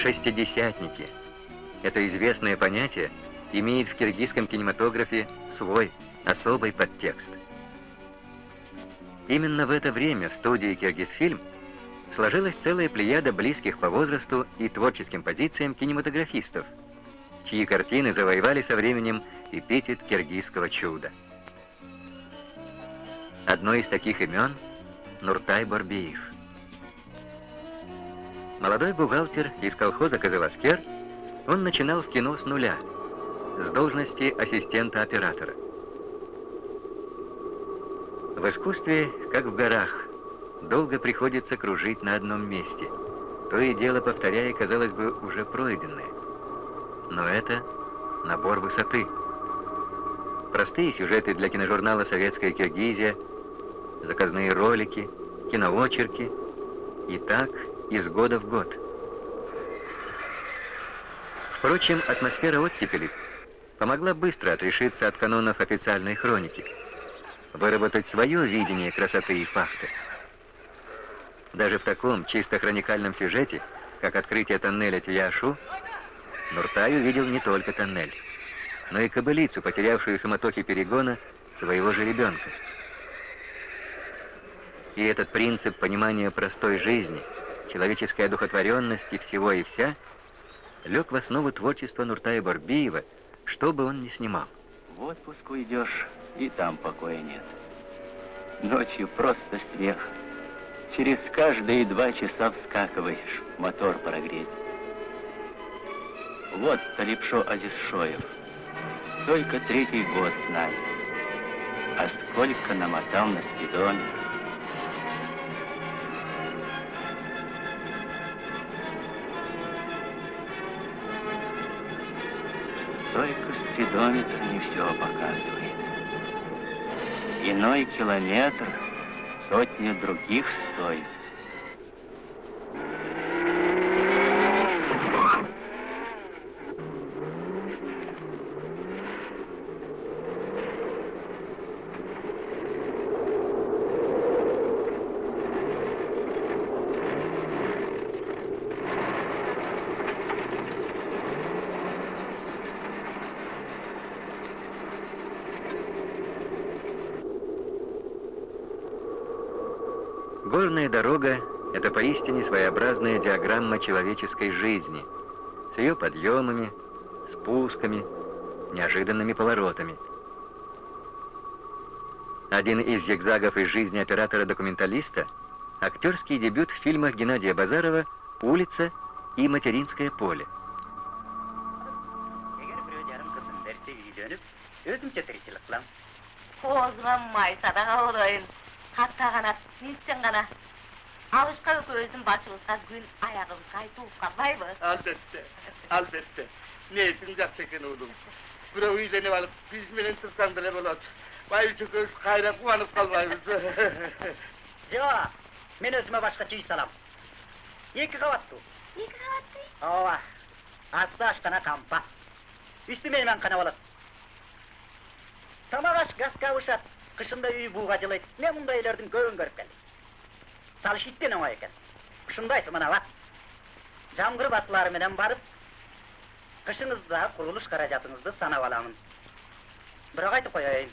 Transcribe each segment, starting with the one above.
Шестидесятники. Это известное понятие имеет в киргизском кинематографе свой особый подтекст. Именно в это время в студии «Киргизфильм» сложилась целая плеяда близких по возрасту и творческим позициям кинематографистов, чьи картины завоевали со временем эпитет киргизского чуда. Одно из таких имен — Нуртай Барбиев. Молодой бухгалтер из колхоза «Козеласкер», он начинал в кино с нуля, с должности ассистента-оператора. В искусстве, как в горах, долго приходится кружить на одном месте, то и дело повторяя, казалось бы, уже пройденное. Но это набор высоты. Простые сюжеты для киножурнала «Советская Киргизия», заказные ролики, киноочерки, и так из года в год. Впрочем, атмосфера оттепели помогла быстро отрешиться от канонов официальной хроники, выработать свое видение красоты и факта. Даже в таком чисто хроникальном сюжете, как открытие тоннеля Тюяшу, Нуртай увидел не только тоннель, но и кобылицу, потерявшую самотохи перегона своего же ребенка. И этот принцип понимания простой жизни, человеческой одухотворенности всего и вся, лег в основу творчества Нуртая Барбиева, что бы он ни снимал. В отпуск уйдешь, и там покоя нет. Ночью просто смех. Через каждые два часа вскакиваешь, мотор прогреть. Вот Талипшо Азизшоев. Только третий год знает. А сколько намотал на спидоне. Только спидометр не все показывает. Иной километр сотни других стоит. Горная дорога — это поистине своеобразная диаграмма человеческой жизни, с ее подъемами, спусками, неожиданными поворотами. Один из зигзагов из жизни оператора-документалиста — актерский дебют в фильмах Геннадия Базарова «Улица» и «Материнское поле». өзімше нетсең ғана. Алғышқы көзім басымызға гүл аяғымызға ай туып қалмайбы әлбетте әлбетте. Ниетің жақсы екен ұлым? Біреу үйленіп алып бізменен тұрсаң деле болады. Бай үшекеуіміз қайран қуанып қалмаймыз. Жоқ мен өзіме басқаша үй салам. Екі қабатты екі қабатты үй ооба асты ашхана кампа үсті мейманхана болады. Тамақ аш газка ұшады қышында үй буға жылайды мен мұндайлардың көбін көріп келдім. Сал шиттен оңай екен шындайсы мынау жаңғыр батыларыменен барып қышыңыздағы құрылыс қаражатыңызды санап аламын. Бірақ айтып қояйын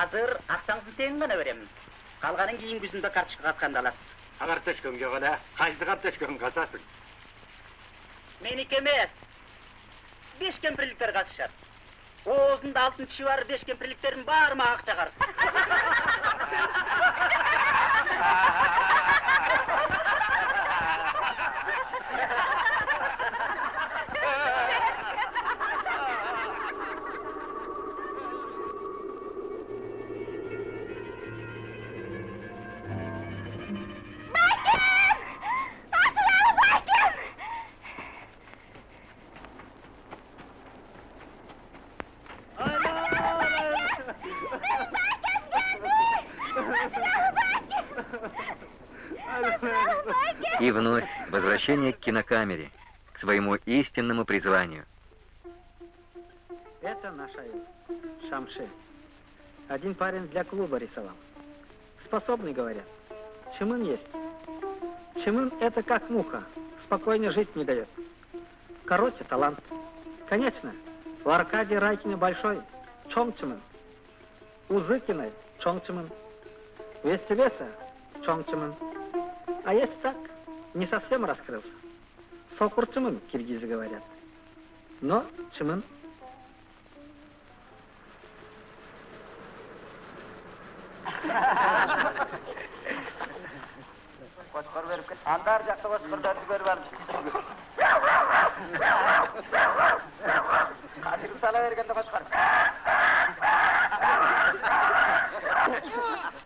азыр ақшаңызды тең ғана беремін. Қалғанын кейін күзінде карточкаға атқандаласыз карточкаңге қап қайсы карточкаң қасасың менікі емес. Беш кемпірліктер қатысышады оозунда алтын тиши бар беш кемпирликтердин баары мага акча карыз возвращение к кинокамере, к своему истинному призванию. Это наша Шамши. Один парень для клуба рисовал. Способный, говорят. Чемын есть. Чемын это как муха. спокойно жить не дает. Короче, талант. Конечно, у Аркадия Райкина большой, Чончиман. У Зыкиной Чончиман. У Вестелеса Чончиман. А есть так, не совсем раскрылся. Сокурчиман, киргизы говорят. Но жақта ko'rib qachirib salaverganda qo'chqor Akıt alıp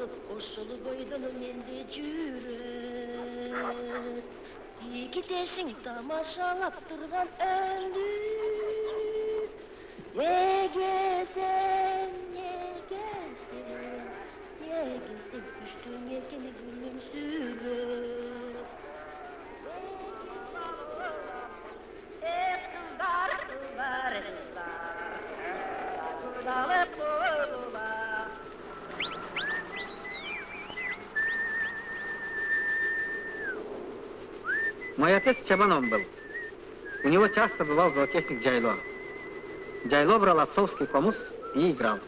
olup usulu boydanım indi cürü. İyi gidersin damaşalattırdan öldü. Ye gezen, ye gelsin, ye gitsin düştüğün yelkeni gülüm sürü. Мой отец Чабаном был. У него часто бывал зоотехник Джайло. Джайло брал отцовский комус и играл.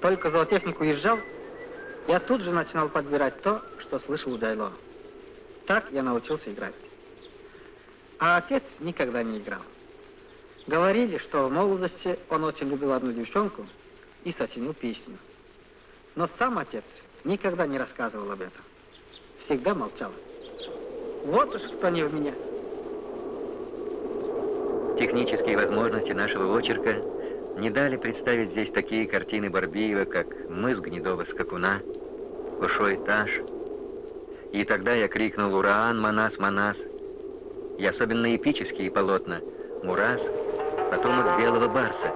Только зоотехник уезжал, я тут же начинал подбирать то, что слышал у Джайло. Так я научился играть. А отец никогда не играл. Говорили, что в молодости он очень любил одну девчонку и сочинил песню. Но сам отец никогда не рассказывал об этом. Всегда молчал. Вот уж кто не в меня. Технические возможности нашего очерка не дали представить здесь такие картины Барбиева, как «Мыс гнедого скакуна», «Ушой Таш». И тогда я крикнул «Ураан, Манас, Манас!» И особенно эпические полотна «Мураз», потомок «Белого барса»,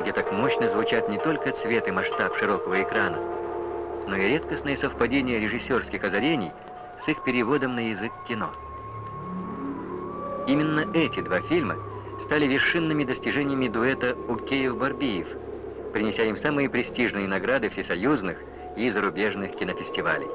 где так мощно звучат не только цвет и масштаб широкого экрана, но и редкостное совпадение режиссерских озарений с их переводом на язык кино. Именно эти два фильма стали вершинными достижениями дуэта Укеев-Барбиев, принеся им самые престижные награды всесоюзных и зарубежных кинофестивалей.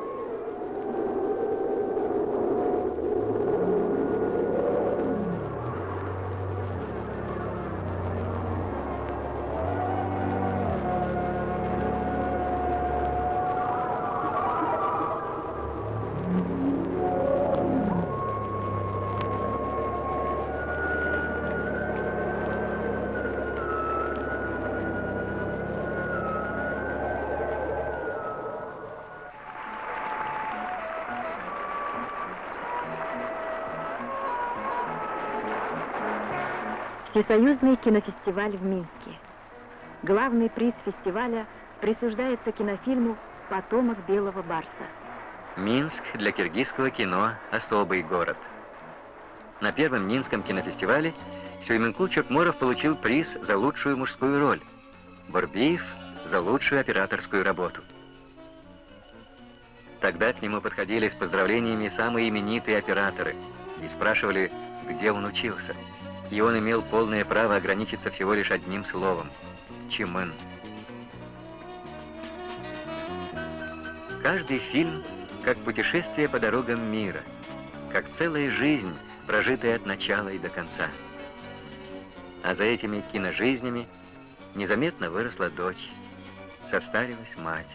Всесоюзный кинофестиваль в Минске. Главный приз фестиваля присуждается кинофильму «Потомок белого барса». Минск для киргизского кино – особый город. На первом Минском кинофестивале Сюйменкул Чокморов получил приз за лучшую мужскую роль, Барбиев – за лучшую операторскую работу. Тогда к нему подходили с поздравлениями самые именитые операторы и спрашивали, где он учился. И он имел полное право ограничиться всего лишь одним словом – Чимын. Каждый фильм как путешествие по дорогам мира, как целая жизнь, прожитая от начала и до конца. А за этими киножизнями незаметно выросла дочь, состарилась мать.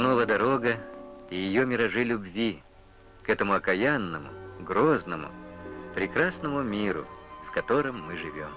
Снова дорога и ее миражи любви к этому окаянному, грозному, прекрасному миру, в котором мы живем.